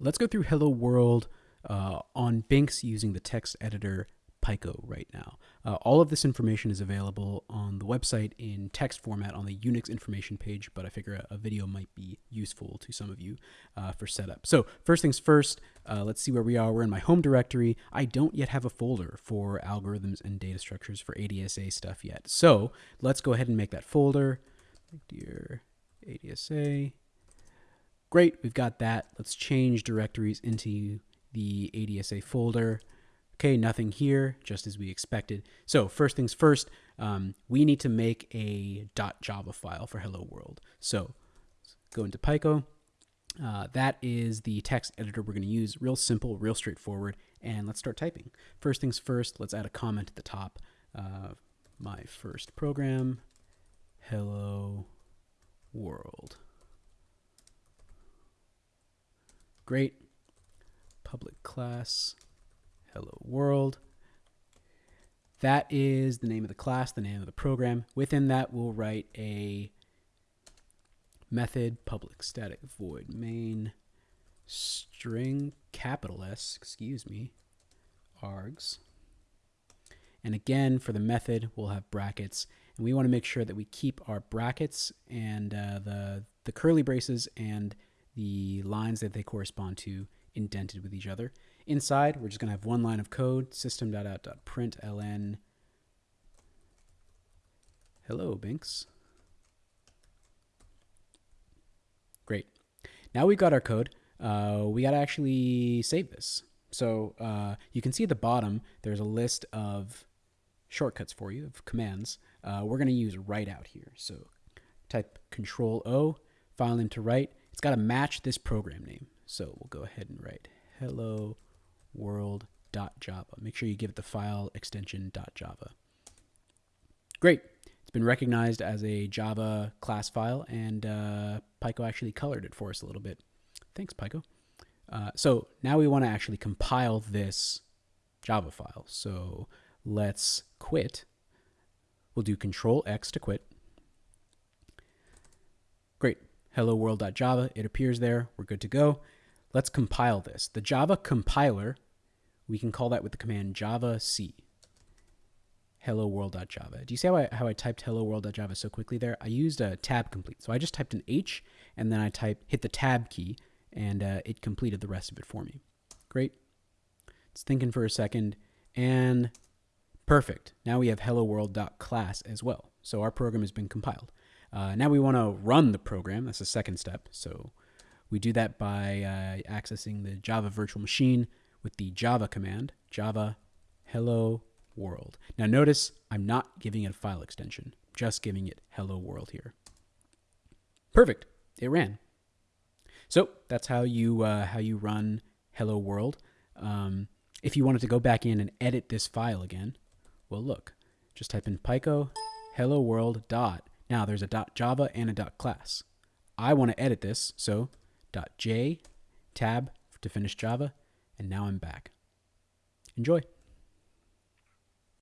Let's go through Hello World uh, on Binx using the text editor Pico right now. Uh, all of this information is available on the website in text format on the Unix information page, but I figure a, a video might be useful to some of you uh, for setup. So first things first, uh, let's see where we are. We're in my home directory. I don't yet have a folder for algorithms and data structures for ADSA stuff yet. So let's go ahead and make that folder. Dear ADSA. Great, we've got that. Let's change directories into the ADSA folder. Okay, nothing here, just as we expected. So first things first, um, we need to make a .java file for Hello World. So go into Pico. Uh, that is the text editor we're going to use. Real simple, real straightforward. And let's start typing. First things first, let's add a comment at the top. Uh, my first program, Hello World. Great. Public class hello world. That is the name of the class, the name of the program. Within that, we'll write a method public static void main string capital S, excuse me, args. And again, for the method, we'll have brackets. And we want to make sure that we keep our brackets and uh, the, the curly braces and the lines that they correspond to indented with each other. Inside, we're just going to have one line of code, system.out.println. Hello, Binks. Great. Now we've got our code. Uh, we got to actually save this. So uh, you can see at the bottom, there's a list of shortcuts for you, of commands. Uh, we're going to use write out here. So type Control O, file name to write. It's got to match this program name. So we'll go ahead and write hello world.java. Make sure you give it the file extension .java. Great. It's been recognized as a Java class file, and uh, actually colored it for us a little bit. Thanks, Pico. Uh, so now we want to actually compile this Java file. So let's quit. We'll do Control X to quit. Great. Hello world.java. It appears there. We're good to go. Let's compile this. The Java compiler, we can call that with the command javac hello world.java. Do you see how I, how I typed hello world.java so quickly there? I used a tab complete. So I just typed an H and then I type hit the tab key and uh, it completed the rest of it for me. Great. It's thinking for a second and perfect. Now we have hello world.class as well. So our program has been compiled. Uh, now we want to run the program. That's the second step. So we do that by uh, accessing the Java virtual machine with the Java command, java hello world. Now notice I'm not giving it a file extension, just giving it hello world here. Perfect, it ran. So that's how you uh, how you run hello world. Um, if you wanted to go back in and edit this file again, well look, just type in Pico hello world dot. Now there's a Java and a class. I want to edit this, so .j tab to finish Java, and now I'm back. Enjoy.